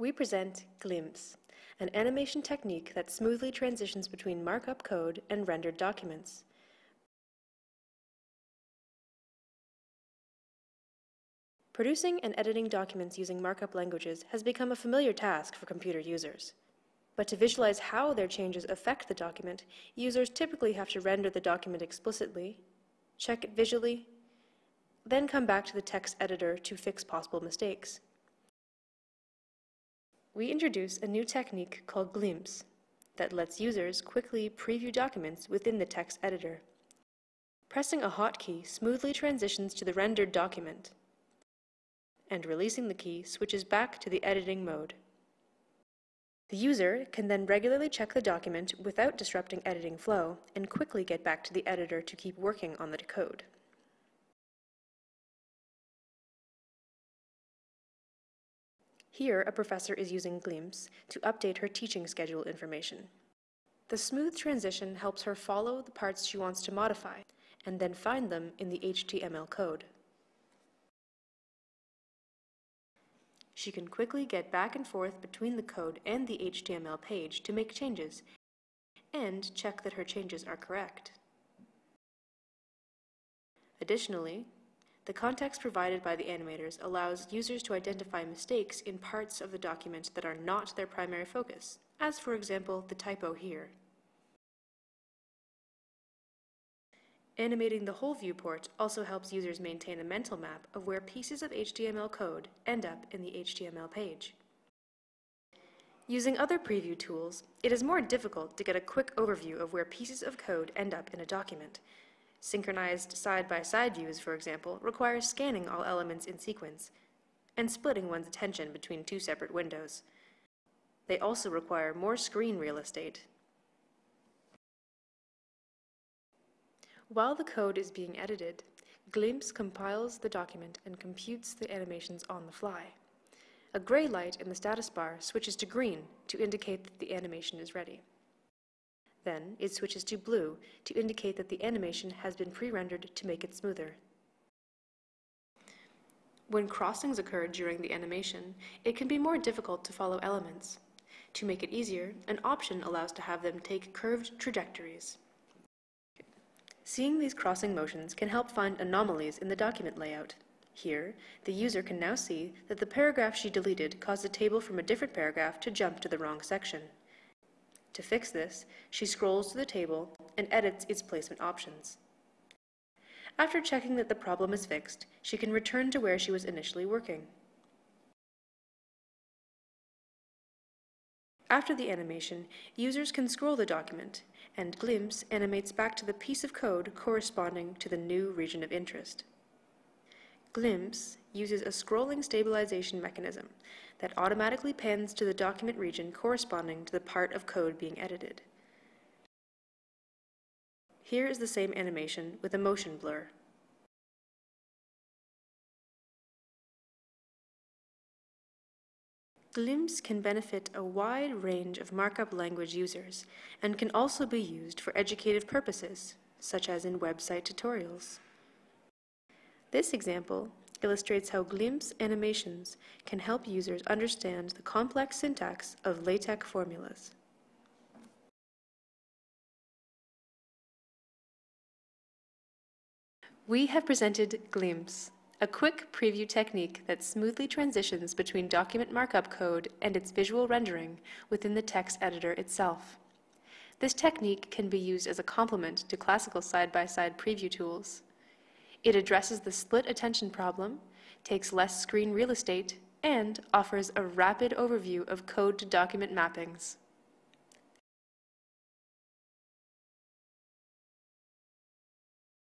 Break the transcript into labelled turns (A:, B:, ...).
A: We present Glimpse, an animation technique that smoothly transitions between markup code and rendered documents. Producing and editing documents using markup languages has become a familiar task for computer users. But to visualize how their changes affect the document, users typically have to render the document explicitly, check it visually, then come back to the text editor to fix possible mistakes. We introduce a new technique called Glimpse that lets users quickly preview documents within the text editor. Pressing a hotkey smoothly transitions to the rendered document, and releasing the key switches back to the editing mode. The user can then regularly check the document without disrupting editing flow and quickly get back to the editor to keep working on the code. Here, a professor is using Glimpse to update her teaching schedule information. The smooth transition helps her follow the parts she wants to modify and then find them in the HTML code. She can quickly get back and forth between the code and the HTML page to make changes and check that her changes are correct. Additionally, the context provided by the animators allows users to identify mistakes in parts of the document that are not their primary focus, as for example the typo here. Animating the whole viewport also helps users maintain a mental map of where pieces of HTML code end up in the HTML page. Using other preview tools, it is more difficult to get a quick overview of where pieces of code end up in a document. Synchronized side-by-side -side views, for example, require scanning all elements in sequence and splitting one's attention between two separate windows. They also require more screen real estate While the code is being edited, Glimpse compiles the document and computes the animations on the fly. A gray light in the status bar switches to green to indicate that the animation is ready. Then it switches to blue to indicate that the animation has been pre-rendered to make it smoother. When crossings occur during the animation, it can be more difficult to follow elements. To make it easier, an option allows to have them take curved trajectories. Seeing these crossing motions can help find anomalies in the document layout. Here, the user can now see that the paragraph she deleted caused a table from a different paragraph to jump to the wrong section. To fix this, she scrolls to the table and edits its placement options. After checking that the problem is fixed, she can return to where she was initially working. After the animation, users can scroll the document, and Glimpse animates back to the piece of code corresponding to the new region of interest. Glimpse uses a scrolling stabilization mechanism that automatically pans to the document region corresponding to the part of code being edited. Here is the same animation with a motion blur. Glimpse can benefit a wide range of markup language users and can also be used for educative purposes, such as in website tutorials. This example illustrates how Glimpse animations can help users understand the complex syntax of LaTeX formulas. We have presented Glimpse, a quick preview technique that smoothly transitions between document markup code and its visual rendering within the text editor itself. This technique can be used as a complement to classical side-by-side -side preview tools. It addresses the split attention problem, takes less screen real estate, and offers a rapid overview of code to document mappings.